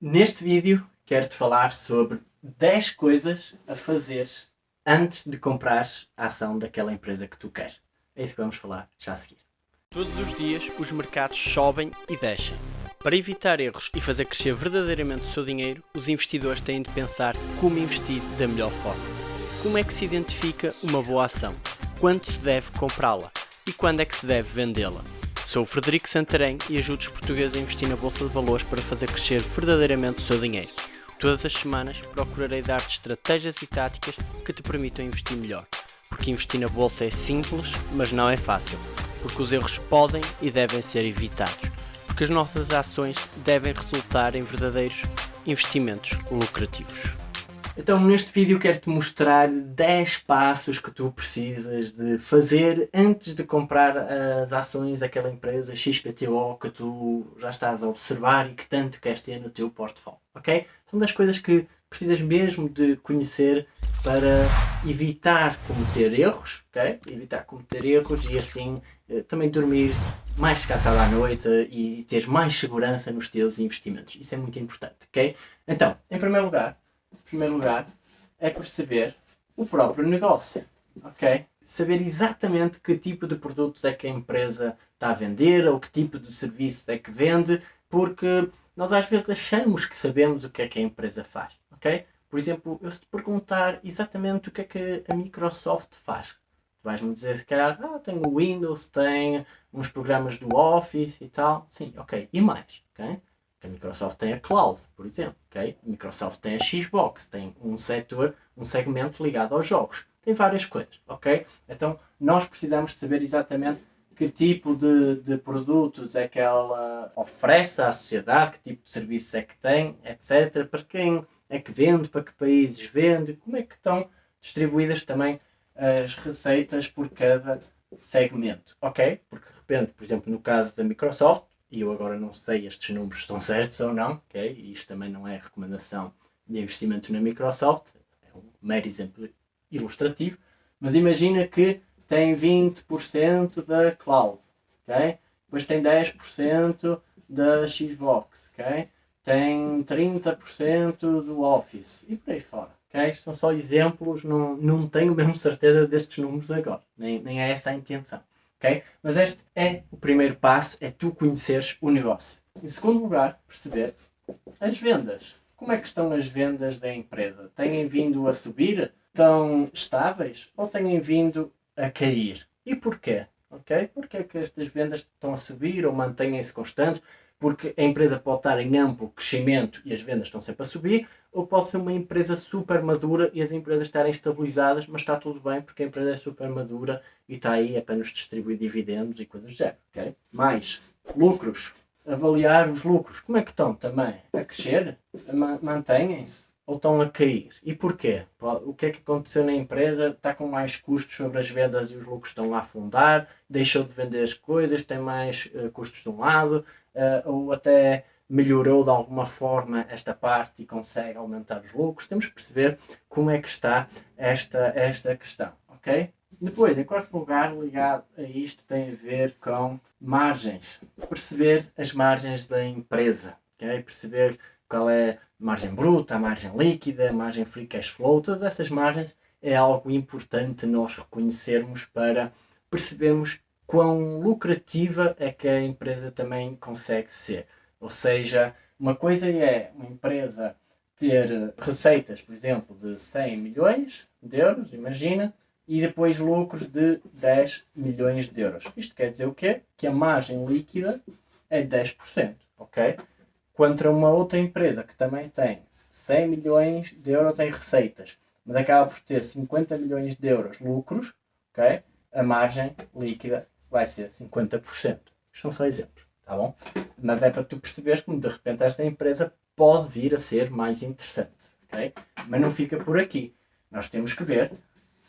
Neste vídeo quero-te falar sobre 10 coisas a fazeres antes de comprares a ação daquela empresa que tu queres. É isso que vamos falar já a seguir. Todos os dias os mercados sobem e descem. Para evitar erros e fazer crescer verdadeiramente o seu dinheiro, os investidores têm de pensar como investir da melhor forma. Como é que se identifica uma boa ação? Quando se deve comprá-la? E quando é que se deve vendê-la? Sou o Frederico Santarém e ajudo os portugueses a investir na Bolsa de Valores para fazer crescer verdadeiramente o seu dinheiro. Todas as semanas procurarei dar-te estratégias e táticas que te permitam investir melhor. Porque investir na Bolsa é simples, mas não é fácil. Porque os erros podem e devem ser evitados. Porque as nossas ações devem resultar em verdadeiros investimentos lucrativos. Então neste vídeo quero-te mostrar 10 passos que tu precisas de fazer antes de comprar as ações daquela empresa XPTO que tu já estás a observar e que tanto queres ter no teu portfólio, ok? São das coisas que precisas mesmo de conhecer para evitar cometer erros, ok? Evitar cometer erros e assim eh, também dormir mais descansado à noite e ter mais segurança nos teus investimentos. Isso é muito importante, ok? Então, em primeiro lugar, em primeiro lugar, é perceber o próprio negócio, ok? Saber exatamente que tipo de produtos é que a empresa está a vender ou que tipo de serviço é que vende, porque nós às vezes achamos que sabemos o que é que a empresa faz, ok? Por exemplo, eu se te perguntar exatamente o que é que a Microsoft faz, vais-me dizer, se calhar, ah, tenho o Windows, tem uns programas do Office e tal. Sim, ok. E mais, ok? A Microsoft tem a Cloud, por exemplo, ok? A Microsoft tem a Xbox, tem um setor, um segmento ligado aos jogos. Tem várias coisas, ok? Então, nós precisamos de saber exatamente que tipo de, de produtos é que ela oferece à sociedade, que tipo de serviços é que tem, etc. Para quem é que vende, para que países vende, como é que estão distribuídas também as receitas por cada segmento, ok? Porque de repente, por exemplo, no caso da Microsoft, e eu agora não sei estes números estão certos ou não, ok? E isto também não é recomendação de investimento na Microsoft, é um mero exemplo ilustrativo, mas imagina que tem 20% da cloud, ok? Depois tem 10% da Xbox, ok? Tem 30% do Office e por aí fora. Okay? São só exemplos, não, não tenho mesmo certeza destes números agora, nem, nem é essa a intenção. Mas este é o primeiro passo, é tu conheceres o negócio. Em segundo lugar, perceber as vendas. Como é que estão as vendas da empresa? Têm vindo a subir? Estão estáveis? Ou têm vindo a cair? E porquê? Okay? Porquê é que estas vendas estão a subir ou mantêm-se constantes? porque a empresa pode estar em amplo crescimento e as vendas estão sempre a subir, ou pode ser uma empresa super madura e as empresas estarem estabilizadas, mas está tudo bem porque a empresa é super madura e está aí apenas distribuir dividendos e coisas do género. Mais, lucros. Avaliar os lucros. Como é que estão também? A crescer? Mantêm-se? ou estão a cair. E porquê? O que é que aconteceu na empresa? Está com mais custos sobre as vendas e os lucros estão a afundar, deixou de vender as coisas, tem mais uh, custos de um lado, uh, ou até melhorou de alguma forma esta parte e consegue aumentar os lucros. Temos que perceber como é que está esta, esta questão, ok? Depois, em quarto lugar, ligado a isto, tem a ver com margens. Perceber as margens da empresa, ok? Perceber qual é a margem bruta, a margem líquida, a margem free cash flow, todas essas margens é algo importante nós reconhecermos para percebermos quão lucrativa é que a empresa também consegue ser. Ou seja, uma coisa é uma empresa ter receitas, por exemplo, de 100 milhões de euros, imagina, e depois lucros de 10 milhões de euros. Isto quer dizer o quê? Que a margem líquida é 10%, ok? contra uma outra empresa que também tem 100 milhões de euros em receitas, mas acaba por ter 50 milhões de euros lucros, okay? a margem líquida vai ser 50%. Isto são só exemplos, tá bom? Mas é para tu perceberes como de repente esta empresa pode vir a ser mais interessante, ok? Mas não fica por aqui. Nós temos que ver,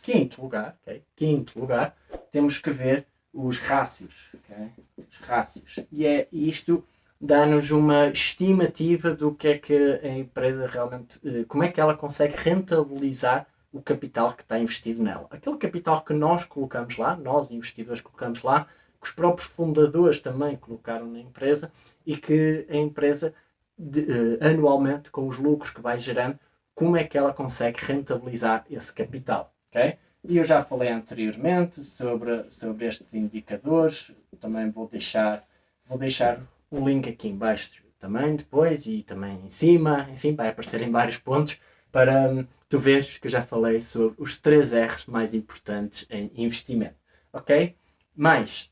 quinto lugar, ok? Quinto lugar, temos que ver os rácios, ok? Os rácios. E é isto dá-nos uma estimativa do que é que a empresa realmente, eh, como é que ela consegue rentabilizar o capital que está investido nela. Aquele capital que nós colocamos lá, nós investidores colocamos lá, que os próprios fundadores também colocaram na empresa e que a empresa de, uh, anualmente, com os lucros que vai gerando, como é que ela consegue rentabilizar esse capital. ok? E eu já falei anteriormente sobre, sobre estes indicadores, também vou deixar, vou deixar o link aqui embaixo também depois e também em cima, enfim, vai aparecer em vários pontos para hum, tu veres que eu já falei sobre os três R's mais importantes em investimento, ok? Mas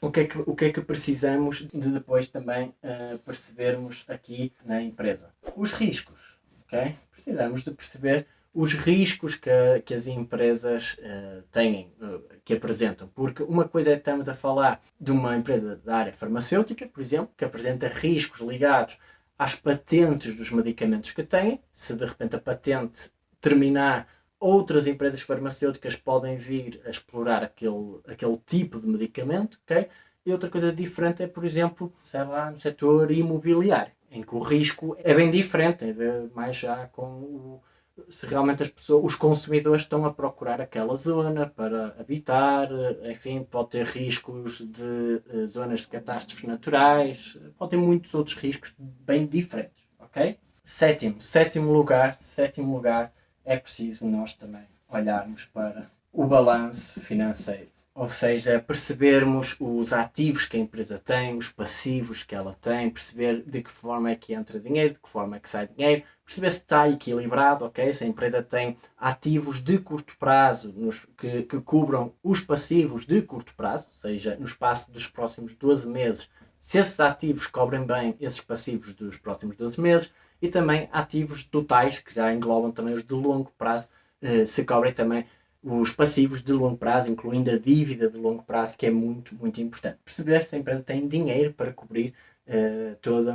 o que é que, o que, é que precisamos de depois também uh, percebermos aqui na empresa? Os riscos, ok? Precisamos de perceber os riscos que, que as empresas uh, têm, uh, que apresentam. Porque uma coisa é que estamos a falar de uma empresa da área farmacêutica, por exemplo, que apresenta riscos ligados às patentes dos medicamentos que têm. Se de repente a patente terminar, outras empresas farmacêuticas podem vir a explorar aquele, aquele tipo de medicamento, ok? E outra coisa diferente é, por exemplo, sei lá, no setor imobiliário, em que o risco é bem diferente, tem a ver mais já com o se realmente as pessoas, os consumidores estão a procurar aquela zona para habitar, enfim, pode ter riscos de uh, zonas de catástrofes naturais, pode ter muitos outros riscos bem diferentes, ok? Sétimo, sétimo lugar, sétimo lugar, é preciso nós também olharmos para o balanço financeiro. Ou seja, percebermos os ativos que a empresa tem, os passivos que ela tem, perceber de que forma é que entra dinheiro, de que forma é que sai dinheiro, perceber se está equilibrado, ok? Se a empresa tem ativos de curto prazo nos, que, que cubram os passivos de curto prazo, ou seja, no espaço dos próximos 12 meses, se esses ativos cobrem bem esses passivos dos próximos 12 meses, e também ativos totais, que já englobam também os de longo prazo, eh, se cobrem também os passivos de longo prazo, incluindo a dívida de longo prazo, que é muito, muito importante. Perceber se a empresa tem dinheiro para cobrir uh, toda,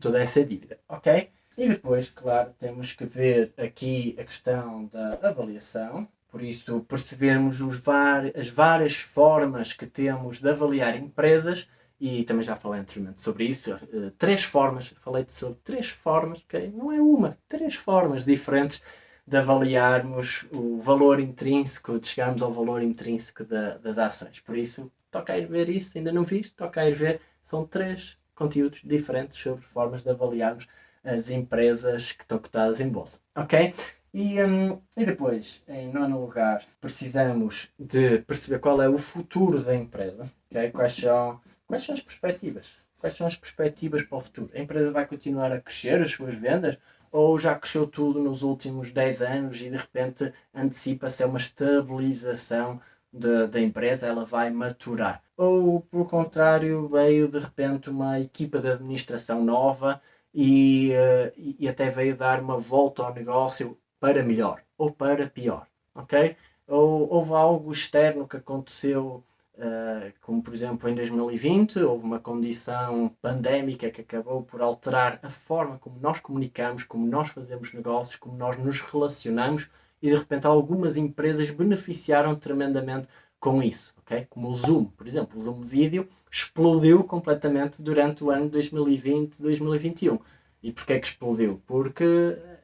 toda essa dívida, ok? E depois, claro, temos que ver aqui a questão da avaliação, por isso percebermos os as várias formas que temos de avaliar empresas, e também já falei anteriormente sobre isso, uh, três formas, falei sobre três formas, ok? Não é uma, três formas diferentes de avaliarmos o valor intrínseco, de chegarmos ao valor intrínseco da, das ações. Por isso, toca ir ver isso, ainda não viste, toca ir ver. São três conteúdos diferentes sobre formas de avaliarmos as empresas que estão cotadas em bolsa. Ok? E, um, e depois, em nono lugar, precisamos de perceber qual é o futuro da empresa. Okay? Quais, são, quais são as perspectivas? Quais são as perspectivas para o futuro? A empresa vai continuar a crescer as suas vendas? ou já cresceu tudo nos últimos 10 anos e de repente antecipa-se uma estabilização da empresa, ela vai maturar. Ou, por contrário, veio de repente uma equipa de administração nova e, uh, e até veio dar uma volta ao negócio para melhor ou para pior, ok? Ou houve algo externo que aconteceu Uh, como por exemplo em 2020 houve uma condição pandémica que acabou por alterar a forma como nós comunicamos, como nós fazemos negócios, como nós nos relacionamos e de repente algumas empresas beneficiaram tremendamente com isso, ok? Como o Zoom, por exemplo, o Zoom Vídeo explodiu completamente durante o ano 2020-2021. E porquê que explodiu? Porque,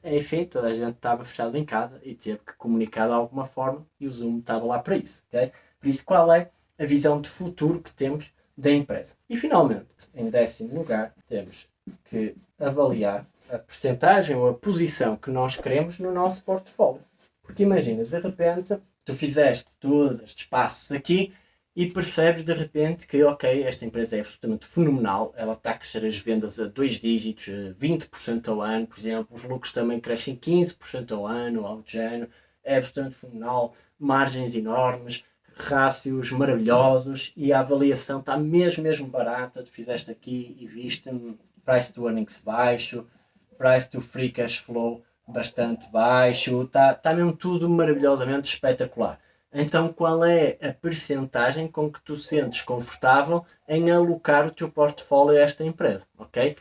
enfim, toda a gente estava fechado em casa e teve que comunicar de alguma forma e o Zoom estava lá para isso, ok? Por isso, qual é a visão de futuro que temos da empresa. E finalmente, em décimo lugar, temos que avaliar a percentagem ou a posição que nós queremos no nosso portfólio. Porque imagina, de repente, tu fizeste todos estes passos aqui e percebes de repente que, ok, esta empresa é absolutamente fenomenal, ela está a crescer as vendas a dois dígitos, 20% ao ano, por exemplo, os lucros também crescem 15% ao ano, de género, é absolutamente fenomenal, margens enormes, rácios maravilhosos e a avaliação está mesmo, mesmo barata. Tu fizeste aqui e viste price to earnings baixo, price to free cash flow bastante baixo, está tá mesmo tudo maravilhosamente espetacular. Então, qual é a percentagem com que tu sentes confortável em alocar o teu portfólio a esta empresa, ok?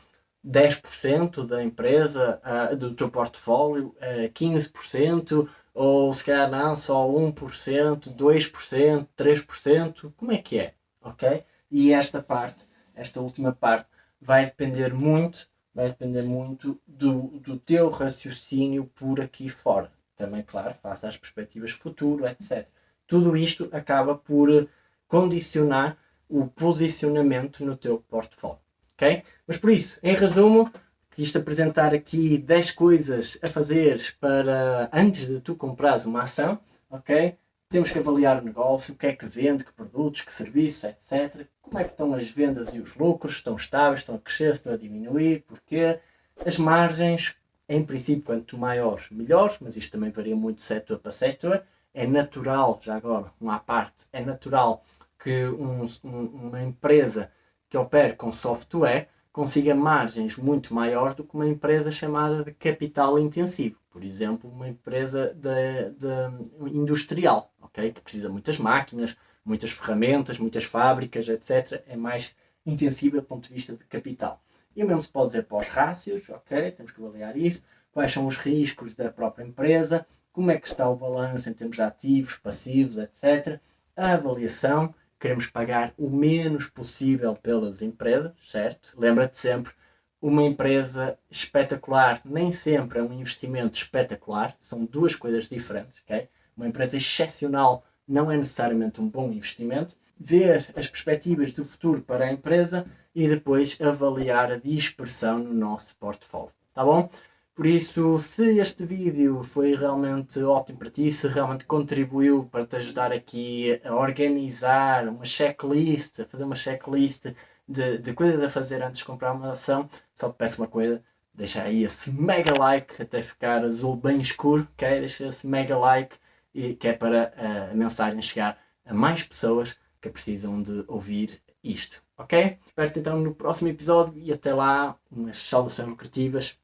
10% da empresa, uh, do teu portfólio, uh, 15%, ou se calhar não, só 1%, 2%, 3%, como é que é? Ok? E esta parte, esta última parte, vai depender muito, vai depender muito do, do teu raciocínio por aqui fora. Também, claro, face às perspectivas futuro, etc. Tudo isto acaba por condicionar o posicionamento no teu portfólio. Ok? Mas por isso, em resumo, quis-te apresentar aqui 10 coisas a fazer para antes de tu comprares uma ação, ok? Temos que avaliar o negócio, o que é que vende, que produtos, que serviços, etc. Como é que estão as vendas e os lucros, estão estáveis, estão a crescer, estão a diminuir, porquê? As margens, em princípio, quanto maiores, melhores, mas isto também varia muito de setor para setor. É natural, já agora, uma à parte, é natural que um, um, uma empresa que opera com software consiga margens muito maiores do que uma empresa chamada de capital intensivo. Por exemplo, uma empresa de, de industrial, okay? que precisa de muitas máquinas, muitas ferramentas, muitas fábricas, etc. É mais intensiva do ponto de vista de capital. E o mesmo se pode dizer para os rácios, ok? Temos que avaliar isso. Quais são os riscos da própria empresa, como é que está o balanço em termos de ativos, passivos, etc. A avaliação queremos pagar o menos possível pelas empresas, certo? Lembra-te sempre, uma empresa espetacular nem sempre é um investimento espetacular, são duas coisas diferentes, ok? Uma empresa excepcional não é necessariamente um bom investimento. Ver as perspectivas do futuro para a empresa e depois avaliar a dispersão no nosso portfólio, tá bom? Por isso, se este vídeo foi realmente ótimo para ti, se realmente contribuiu para te ajudar aqui a organizar uma checklist, a fazer uma checklist de, de coisas a fazer antes de comprar uma ação, só te peço uma coisa, deixa aí esse mega like até ficar azul bem escuro, ok? Deixa esse mega like e, que é para a mensagem chegar a mais pessoas que precisam de ouvir isto, ok? Espero-te então no próximo episódio e até lá umas saudações lucrativas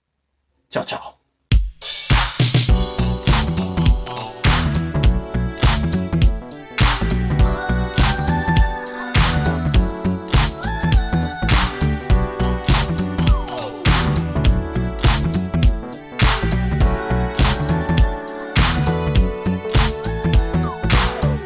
叫找。